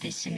desse.